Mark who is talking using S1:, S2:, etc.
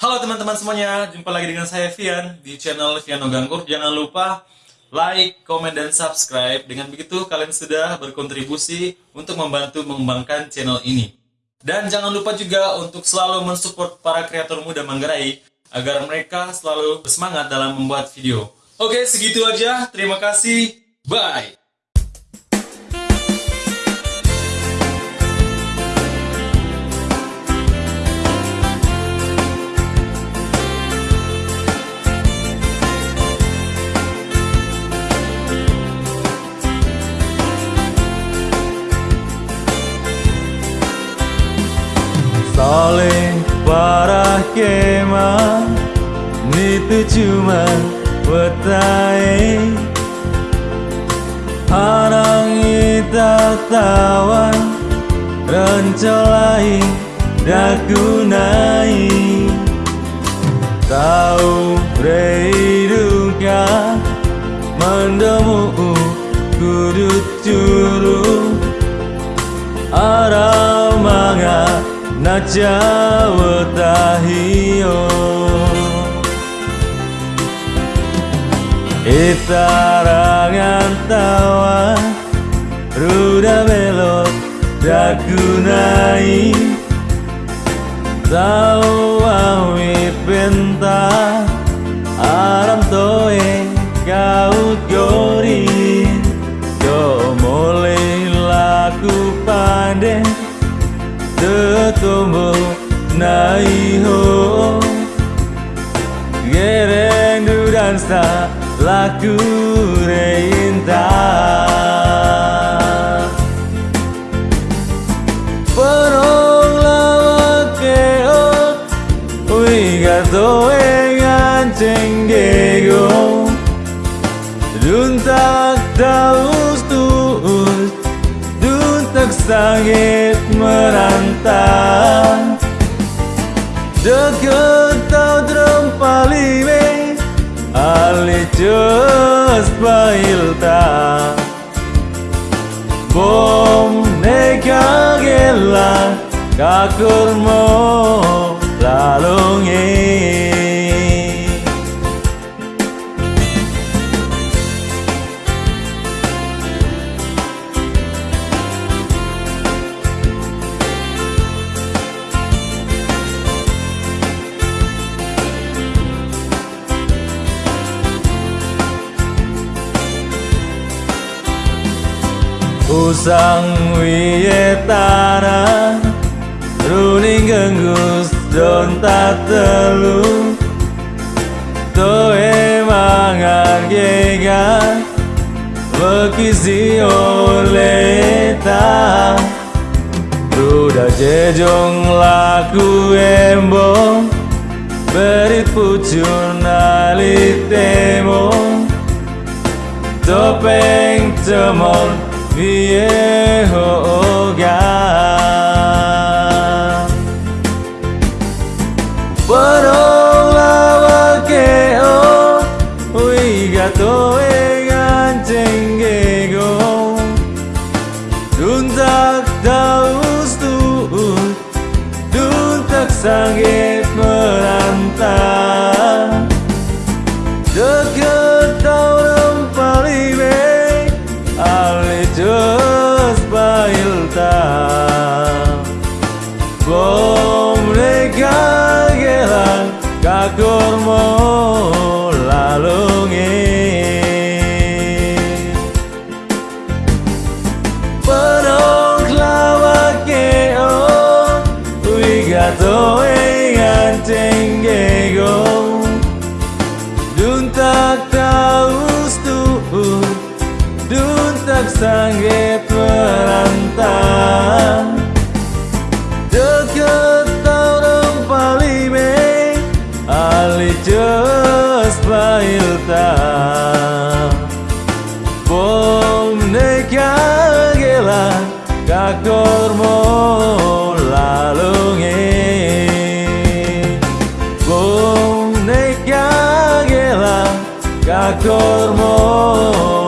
S1: Halo teman-teman semuanya, jumpa lagi dengan saya Vian di channel Viano Ganggur. Jangan lupa like, komen, dan subscribe. Dengan begitu kalian sudah berkontribusi untuk membantu mengembangkan channel ini. Dan jangan lupa juga untuk selalu mensupport para kreator muda Manggarai agar mereka selalu bersemangat dalam membuat video. Oke, segitu aja. Terima kasih. Bye.
S2: Saling parah kemah Itu cuma wetai Harang kita tawan Rencolai dakunai Tahu reiduka Mendemu Najawa tahio Itarangan tawa Ruda belot dagunai Tawa penta Aram toe kau gori. Mulai laku pandai tomo nai ho Gereng du dansa laku reinta Perong lawa keo Uigato engan cengego Duntak dao sakit merantau. Deket tau drum palime ali jus bailta bom nega gela kakurmo Usang wiye tanah Runing genggus don telu. Toe mangan gega Bekisi oleta Ruda jejong laku embo Berit pucun alitemo Topeng 위에 오가 버러와와게요 위가 도에간쟁게고 눈딱 다우스두 눈딱 상에 뻔한 땅 Cenggego Duntak taus tuut Duntak sanggit merantau. Deket tahun palime Ali Bom neka Kakormo Ya.